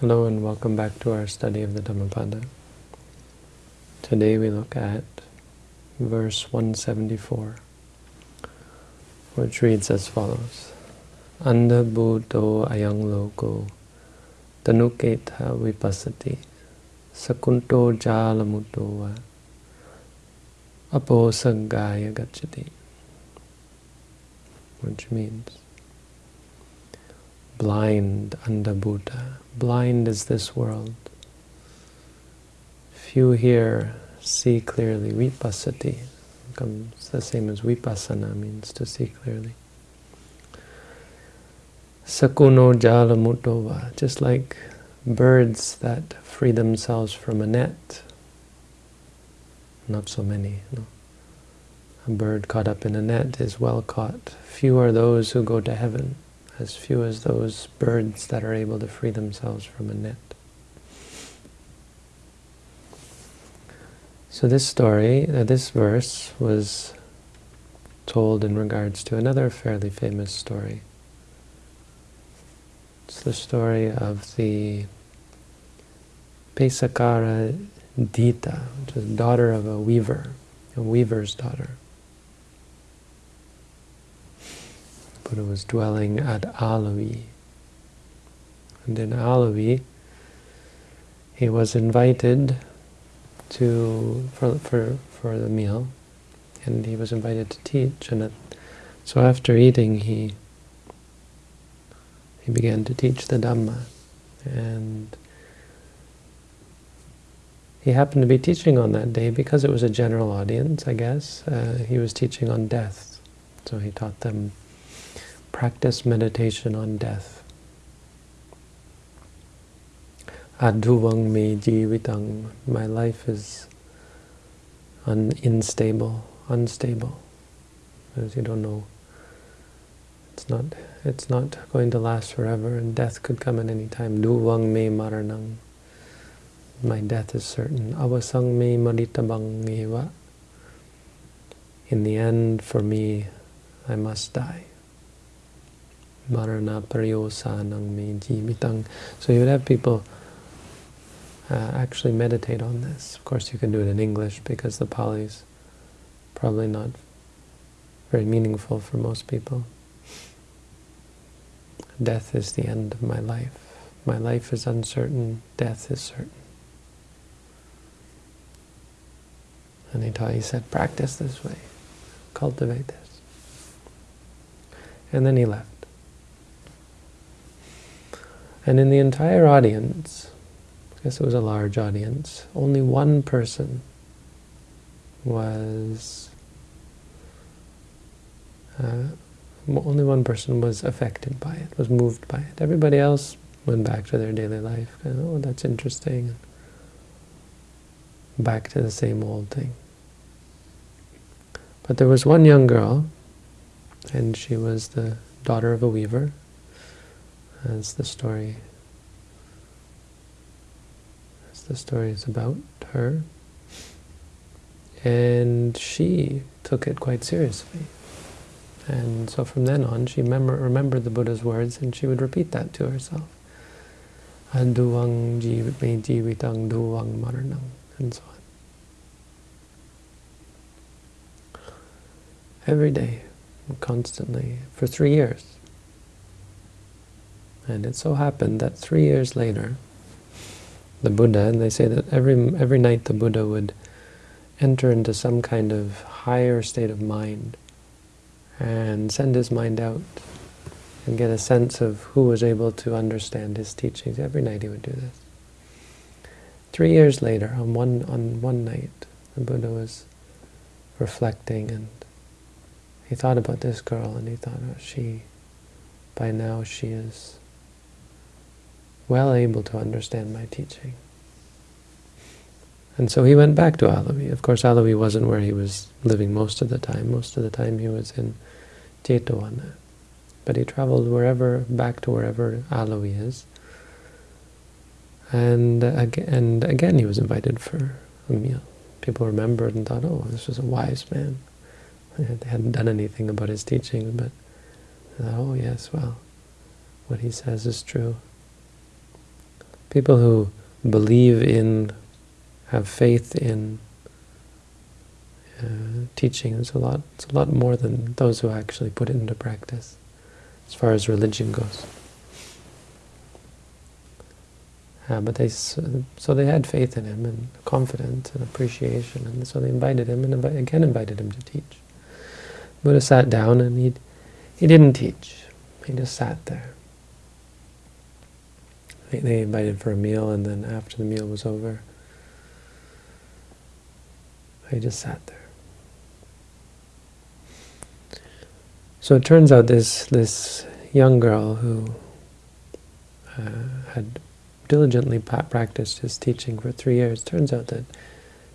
Hello and welcome back to our study of the Dhammapada. Today we look at verse 174, which reads as follows. Anda buddho ayang loko tanuketa vipassati sakunto jalamuto apo sagaya gacchati which means blind anda buddha blind is this world. Few here see clearly. Vipassati comes the same as vipassana, means to see clearly. Sakuno jala mutova, just like birds that free themselves from a net. Not so many, no. A bird caught up in a net is well caught. Few are those who go to heaven as few as those birds that are able to free themselves from a net. So this story, uh, this verse, was told in regards to another fairly famous story. It's the story of the Pesakara Dita, which is daughter of a weaver, a weaver's daughter. Buddha was dwelling at Alavi. And in Alavi, he was invited to for, for, for the meal, and he was invited to teach. And so after eating, he he began to teach the Dhamma. And he happened to be teaching on that day because it was a general audience, I guess. Uh, he was teaching on death. So he taught them practice meditation on death. Aduvang me jivitang. My life is un unstable, unstable. Because you don't know. It's not it's not going to last forever and death could come at any time. Duvang me maranang. My death is certain. Avasang me maritabang eva. In the end, for me, I must die. Marana Paryosanang Me. So you would have people uh, actually meditate on this. Of course you can do it in English because the Pali is probably not very meaningful for most people. Death is the end of my life. My life is uncertain, death is certain. And he taught, he said, practice this way, cultivate this. And then he left. And in the entire audience, I guess it was a large audience, only one person was, uh, only one person was affected by it, was moved by it. Everybody else went back to their daily life. oh, that's interesting. Back to the same old thing. But there was one young girl, and she was the daughter of a weaver, as the story as the story is about her. And she took it quite seriously. And so from then on, she remember, remembered the Buddha's words, and she would repeat that to herself. Aduang jivitang duang maranang, and so on. Every day, constantly, for three years. And it so happened that three years later, the Buddha, and they say that every every night the Buddha would enter into some kind of higher state of mind and send his mind out and get a sense of who was able to understand his teachings. Every night he would do this. Three years later, on one on one night, the Buddha was reflecting and he thought about this girl and he thought, oh, she, by now she is well able to understand my teaching. And so he went back to Alavi. Of course, Alavi wasn't where he was living most of the time. Most of the time he was in Jetavana. But he traveled wherever, back to wherever Alavi is. And, uh, and again he was invited for a meal. People remembered and thought, oh, this was a wise man. They hadn't done anything about his teaching, but thought, oh yes, well, what he says is true people who believe in, have faith in uh, teaching is a lot. It's a lot more than those who actually put it into practice, as far as religion goes. Uh, but they so they had faith in him and confidence and appreciation, and so they invited him and invi again invited him to teach. Buddha sat down and he he didn't teach. He just sat there. They, invited for a meal, and then after the meal was over, he just sat there. So it turns out this this young girl who uh, had diligently practiced his teaching for three years, turns out that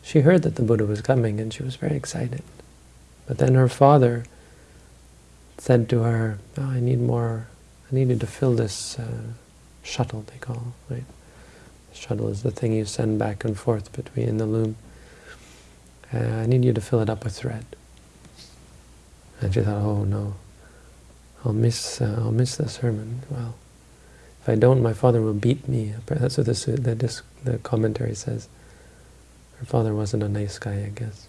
she heard that the Buddha was coming and she was very excited. But then her father said to her, oh, I need more, I needed to fill this uh, shuttle, they call right? Shuttle is the thing you send back and forth between the loom. Uh, I need you to fill it up with thread. And she thought, oh no, I'll miss, uh, I'll miss the sermon. Well, if I don't, my father will beat me. That's what the, the commentary says. Her father wasn't a nice guy, I guess.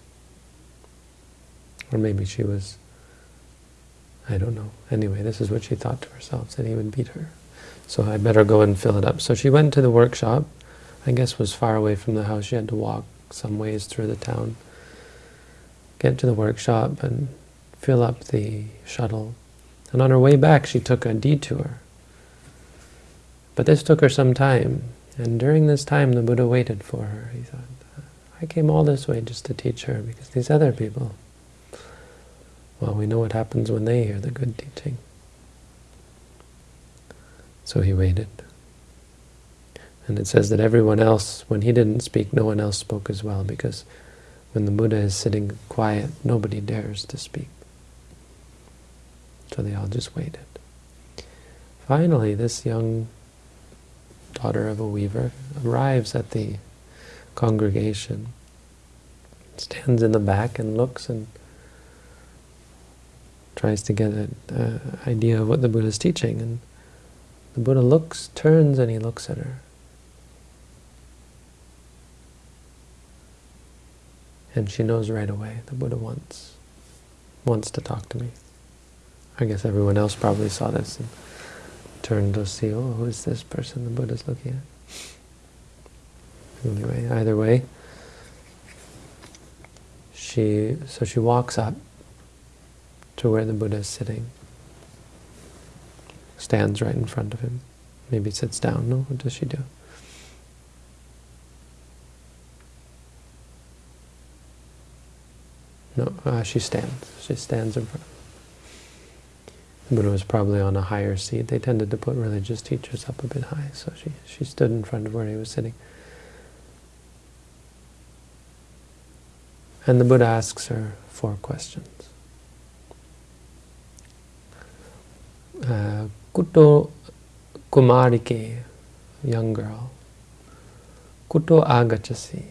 Or maybe she was, I don't know. Anyway, this is what she thought to herself, that he would beat her. So I better go and fill it up. So she went to the workshop. I guess was far away from the house. She had to walk some ways through the town. Get to the workshop and fill up the shuttle. And on her way back, she took a detour. But this took her some time. And during this time, the Buddha waited for her. He thought, I came all this way just to teach her, because these other people, well, we know what happens when they hear the good teaching. So he waited. And it says that everyone else, when he didn't speak, no one else spoke as well, because when the Buddha is sitting quiet, nobody dares to speak. So they all just waited. Finally, this young daughter of a weaver arrives at the congregation, stands in the back and looks and tries to get an uh, idea of what the Buddha is teaching. And the Buddha looks, turns, and he looks at her. And she knows right away the Buddha wants wants to talk to me. I guess everyone else probably saw this and turned to see, oh, who is this person the Buddha's looking at? Anyway, either way, she so she walks up to where the Buddha is sitting, stands right in front of him, maybe sits down. No, what does she do? No, uh, she stands. She stands in front. The Buddha was probably on a higher seat. They tended to put religious teachers up a bit high, so she, she stood in front of where he was sitting. And the Buddha asks her four questions. Uh, Kuto Kumarike, young girl. Kuto agachasi,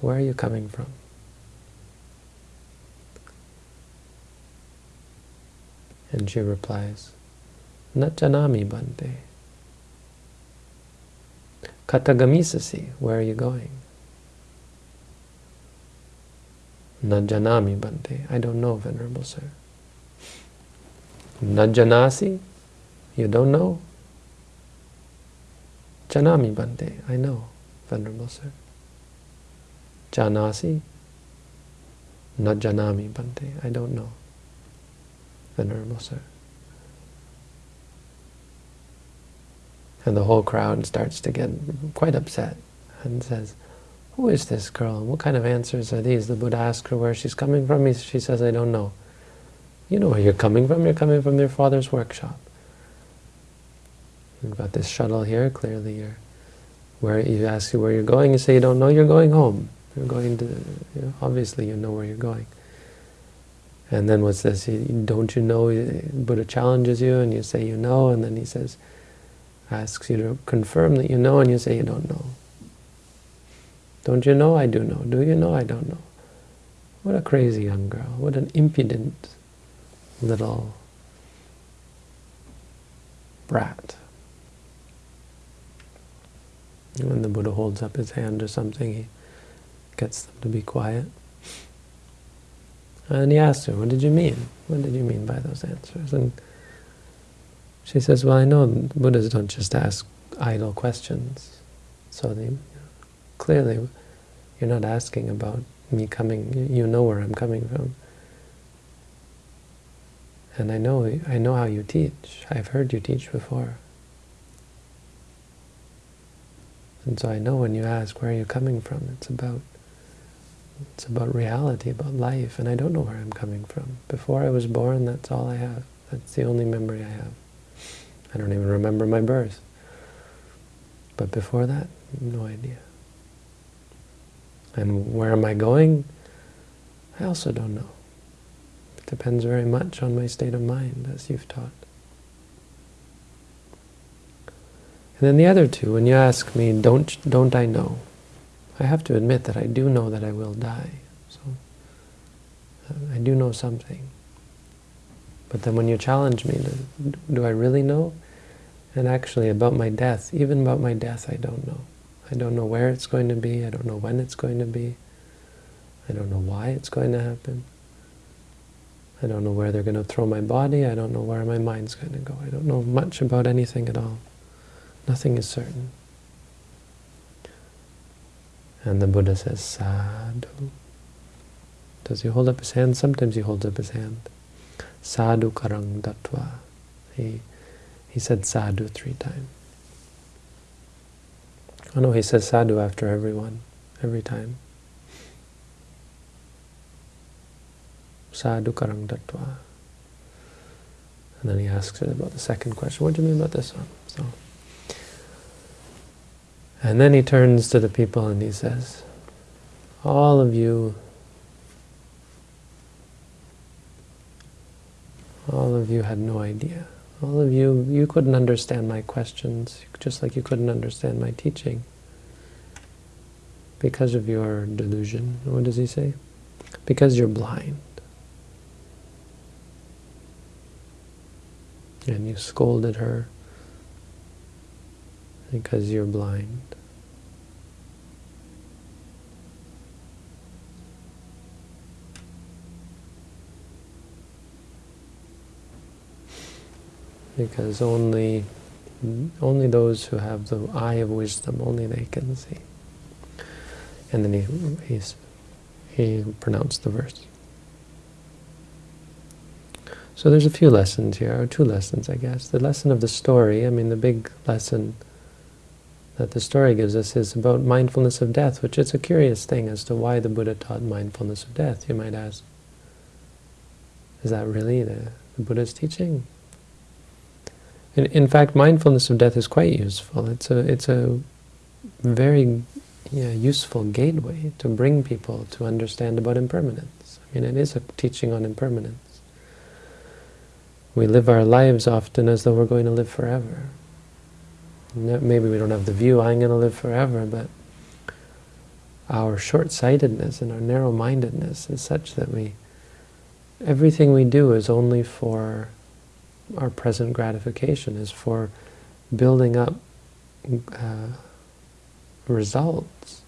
where are you coming from? And she replies, Najanami Bante. Katagamisasi, where are you going? Najanami Bante. I don't know, Venerable Sir. Najanasi? You don't know? Janami Bante. I know, Venerable Sir. Janasi? not Janami Bante. I don't know. Venerable Sir. And the whole crowd starts to get quite upset and says, who is this girl? What kind of answers are these? The Buddha asks her where she's coming from. She says, I don't know. You know where you're coming from. You're coming from your father's workshop. You've got this shuttle here. Clearly, you're where you ask you where you're going. You say you don't know. You're going home. You're going to. You know, obviously, you know where you're going. And then what's this? Don't you know? Uh, Buddha challenges you, and you say you know, and then he says, asks you to confirm that you know, and you say you don't know. Don't you know? I do know. Do you know? I don't know. What a crazy young girl. What an impudent little brat. When the Buddha holds up his hand or something, he gets them to be quiet. And he asks her, what did you mean? What did you mean by those answers? And she says, well, I know Buddhas don't just ask idle questions. So they, clearly, you're not asking about me coming, you know where I'm coming from. And I know, I know how you teach. I've heard you teach before. And so I know when you ask, where are you coming from? It's about it's about reality, about life, and I don't know where I'm coming from. Before I was born, that's all I have. That's the only memory I have. I don't even remember my birth. But before that, no idea. And where am I going? I also don't know. It depends very much on my state of mind, as you've taught. And then the other two, when you ask me, don't, don't I know? I have to admit that I do know that I will die. So uh, I do know something. But then when you challenge me, do, do I really know? And actually about my death, even about my death, I don't know. I don't know where it's going to be. I don't know when it's going to be. I don't know why it's going to happen. I don't know where they're going to throw my body. I don't know where my mind's going to go. I don't know much about anything at all. Nothing is certain. And the Buddha says, sadhu. Does he hold up his hand? Sometimes he holds up his hand. Sadhu karang datva. He, he said sadhu three times. Oh no, he says sadhu after everyone, every time. Sadhu karang datva. And then he asks her about the second question. What do you mean about this one? So. And then he turns to the people and he says, all of you, all of you had no idea. All of you, you couldn't understand my questions, just like you couldn't understand my teaching because of your delusion. What does he say? Because you're blind. And you scolded her because you're blind. Because only only those who have the eye of wisdom, only they can see. And then he he's, he pronounced the verse. So there's a few lessons here, or two lessons, I guess. The lesson of the story, I mean, the big lesson that the story gives us is about mindfulness of death, which is a curious thing as to why the Buddha taught mindfulness of death, you might ask. Is that really the, the Buddha's teaching? In, in fact, mindfulness of death is quite useful. It's a, it's a very yeah, useful gateway to bring people to understand about impermanence. I mean, it is a teaching on impermanence. We live our lives often as though we're going to live forever. Maybe we don't have the view, I'm going to live forever, but our short-sightedness and our narrow-mindedness is such that we, everything we do is only for our present gratification, is for building up uh, results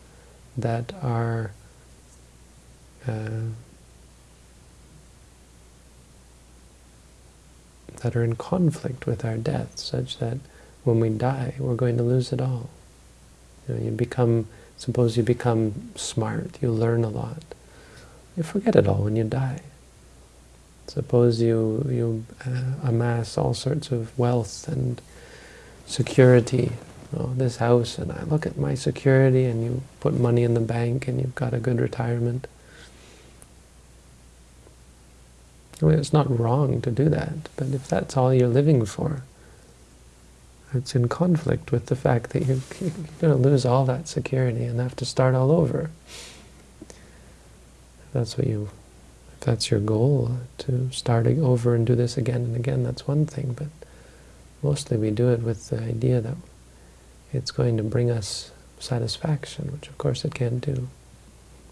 that are uh, that are in conflict with our death, such that when we die, we're going to lose it all. You, know, you become, suppose you become smart, you learn a lot. You forget it all when you die. Suppose you, you uh, amass all sorts of wealth and security, oh, this house, and I look at my security, and you put money in the bank, and you've got a good retirement. I mean, it's not wrong to do that, but if that's all you're living for, it's in conflict with the fact that you're, you're going to lose all that security and have to start all over. If that's what you, if that's your goal, to start over and do this again and again, that's one thing. But mostly we do it with the idea that it's going to bring us satisfaction, which of course it can't do.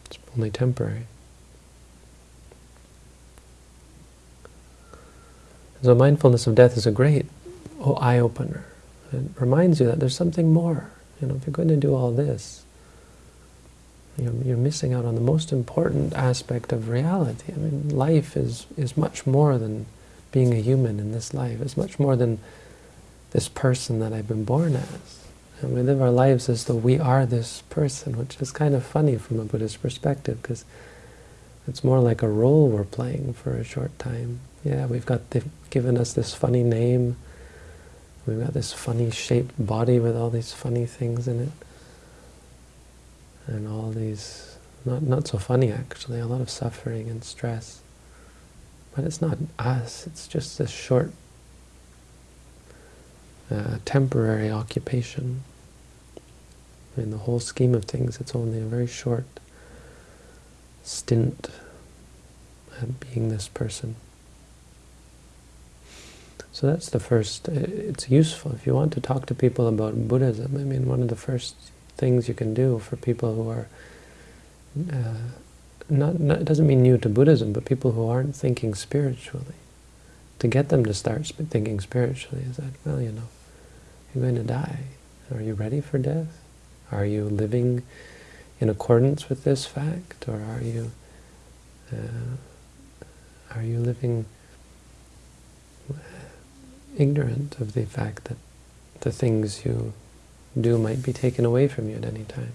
It's only temporary. So mindfulness of death is a great eye-opener. It reminds you that there's something more. You know, if you're going to do all this, you're, you're missing out on the most important aspect of reality. I mean, life is, is much more than being a human in this life. It's much more than this person that I've been born as. And we live our lives as though we are this person, which is kind of funny from a Buddhist perspective, because it's more like a role we're playing for a short time. Yeah, we've got they've given us this funny name. We've got this funny shaped body with all these funny things in it. And all these, not, not so funny actually, a lot of suffering and stress. But it's not us, it's just this short, uh, temporary occupation. In the whole scheme of things, it's only a very short stint at being this person. So that's the first, it's useful. If you want to talk to people about Buddhism, I mean, one of the first things you can do for people who are, uh, not, not, it doesn't mean new to Buddhism, but people who aren't thinking spiritually, to get them to start thinking spiritually is that, well, you know, you're going to die. Are you ready for death? Are you living in accordance with this fact, or are you uh, are you living ignorant of the fact that the things you do might be taken away from you at any time,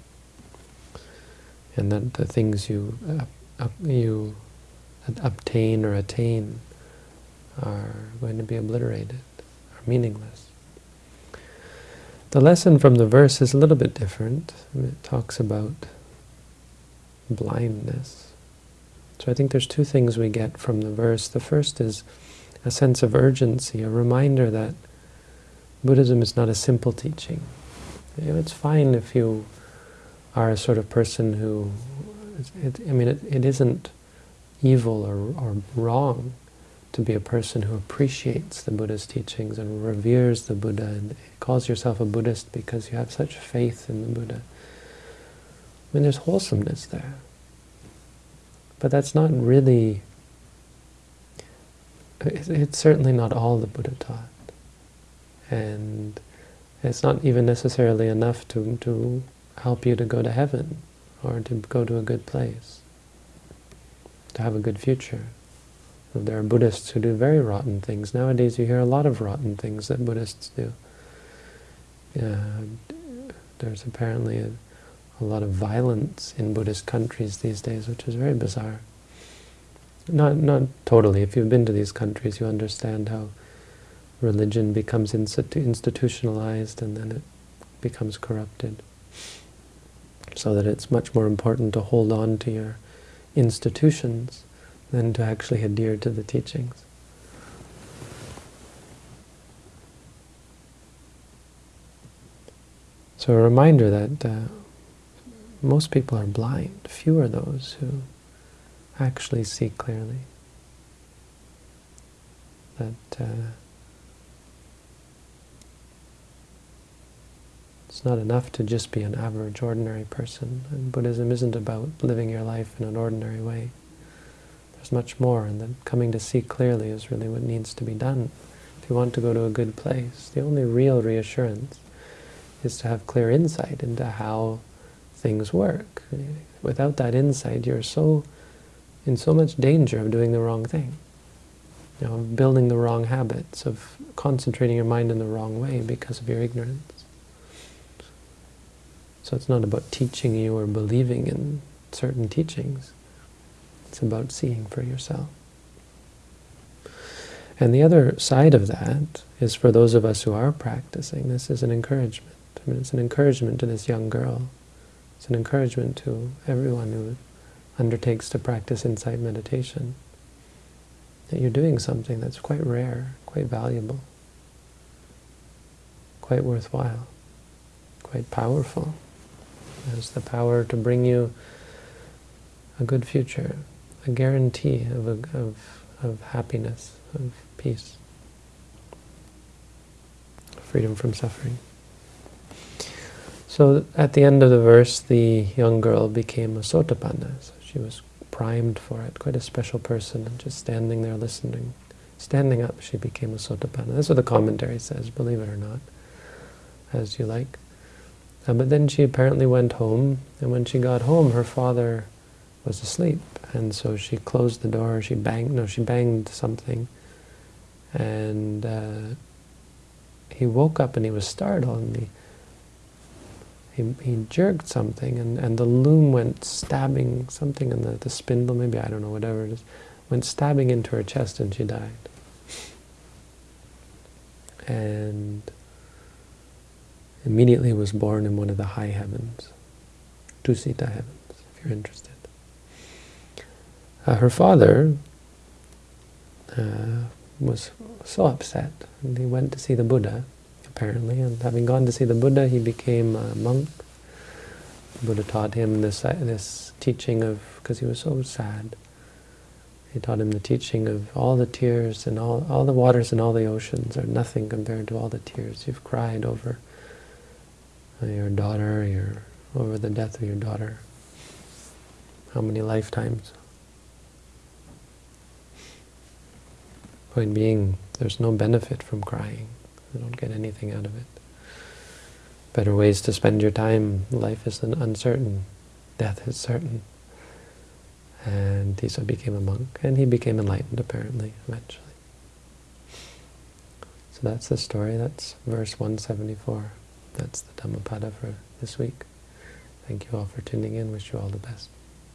and that the things you uh, you obtain or attain are going to be obliterated, are meaningless. The lesson from the verse is a little bit different. It talks about blindness. So I think there's two things we get from the verse. The first is a sense of urgency, a reminder that Buddhism is not a simple teaching. You know, it's fine if you are a sort of person who, it, I mean, it, it isn't evil or, or wrong to be a person who appreciates the Buddha's teachings and reveres the Buddha and calls yourself a Buddhist because you have such faith in the Buddha. I mean, there's wholesomeness there. But that's not really, it's certainly not all the Buddha taught. And it's not even necessarily enough to, to help you to go to heaven or to go to a good place, to have a good future. There are Buddhists who do very rotten things. Nowadays you hear a lot of rotten things that Buddhists do. Uh, there's apparently a, a lot of violence in Buddhist countries these days, which is very bizarre. Not, not totally. If you've been to these countries, you understand how religion becomes institutionalized and then it becomes corrupted. So that it's much more important to hold on to your institutions than to actually adhere to the teachings. So a reminder that uh, most people are blind. Few are those who actually see clearly. That uh, it's not enough to just be an average, ordinary person. And Buddhism isn't about living your life in an ordinary way. There's much more, and that coming to see clearly is really what needs to be done. If you want to go to a good place, the only real reassurance is to have clear insight into how things work. Without that insight, you're so in so much danger of doing the wrong thing. You know, of building the wrong habits, of concentrating your mind in the wrong way because of your ignorance. So it's not about teaching you or believing in certain teachings. It's about seeing for yourself. And the other side of that is for those of us who are practicing, this is an encouragement. I mean, it's an encouragement to this young girl. It's an encouragement to everyone who undertakes to practice insight meditation. That you're doing something that's quite rare, quite valuable, quite worthwhile, quite powerful. It has the power to bring you a good future, a guarantee of, a, of, of happiness, of peace, freedom from suffering. So at the end of the verse, the young girl became a sotapanna. She was primed for it, quite a special person, and just standing there listening. Standing up, she became a sotapanna. That's what the commentary says, believe it or not, as you like. Uh, but then she apparently went home, and when she got home, her father was asleep, and so she closed the door. She banged, no, she banged something, and uh, he woke up and he was startled, and he he, he jerked something, and, and the loom went stabbing something in the, the spindle, maybe, I don't know, whatever it is, went stabbing into her chest, and she died. And immediately was born in one of the high heavens, Tusita heavens, if you're interested. Uh, her father uh, was so upset, and he went to see the Buddha, apparently, and having gone to see the Buddha, he became a monk. The Buddha taught him this, uh, this teaching of, because he was so sad, he taught him the teaching of all the tears and all, all the waters and all the oceans are nothing compared to all the tears you've cried over your daughter, your over the death of your daughter. How many lifetimes? Point being, there's no benefit from crying. You don't get anything out of it. Better ways to spend your time. Life is uncertain. Death is certain. And Tisa became a monk, and he became enlightened, apparently, eventually. So that's the story. That's verse 174. That's the Dhammapada for this week. Thank you all for tuning in. Wish you all the best.